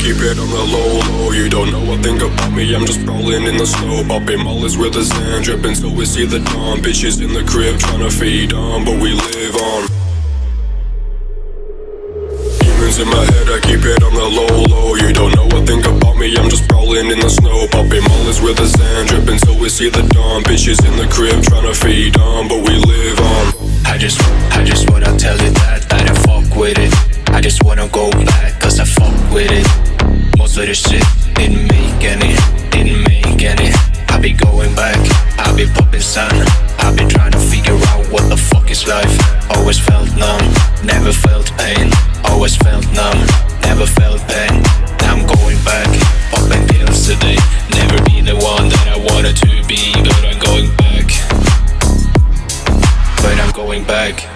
keep it on the low, low. You don't know a thing about me, I'm just rolling in the snow. Popping mollies with the sand dripping so we see the dawn. Bitches in the crib trying to feed on, but we live on. Demons in my head, I keep it on the low, low. You don't know a thing about me, I'm just rolling in the snow. Popping mollies with the sand dripping so we see the dawn. Bitches in the crib trying to feed on, but we live on. I just, I just wanna tell you that, I fuck with it. I just wanna go back, I with it. Most of the shit didn't make any, didn't make any. I be going back, I be popping sun I be trying to figure out what the fuck is life. Always felt numb, never felt pain. Always felt numb, never felt pain. Now I'm going back, popping pills today. Never be the one that I wanted to be But I'm going back. But I'm going back.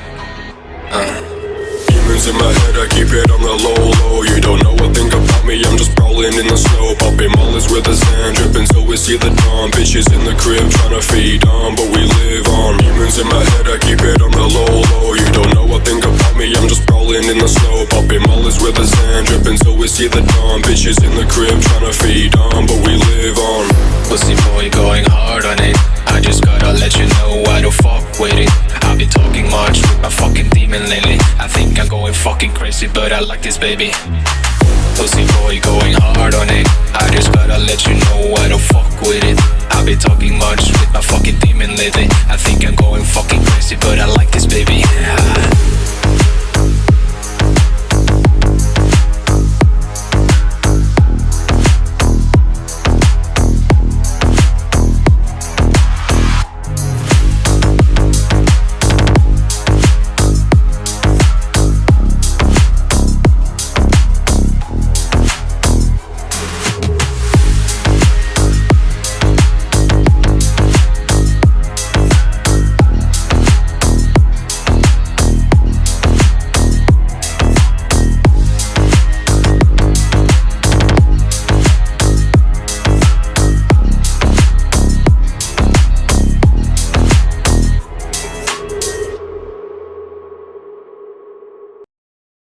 Uh. Demons in my head, I keep it on the low, the so we see the dawn. Bitches in the crib trying to feed on, but we live on. Demons in my head, I keep it on the low, low. You don't know a thing about me, I'm just rolling in the snow. Popping mollies with the sand dripping so we see the dawn. Bitches in the crib trying to feed on, but we live on. Pussy boy going hard on it. I just gotta let you know I don't fuck with it. I be talking much with my fucking demon lately. I think I'm going fucking crazy but I like this baby Pussy boy going hard on it. I just gotta let you know I don't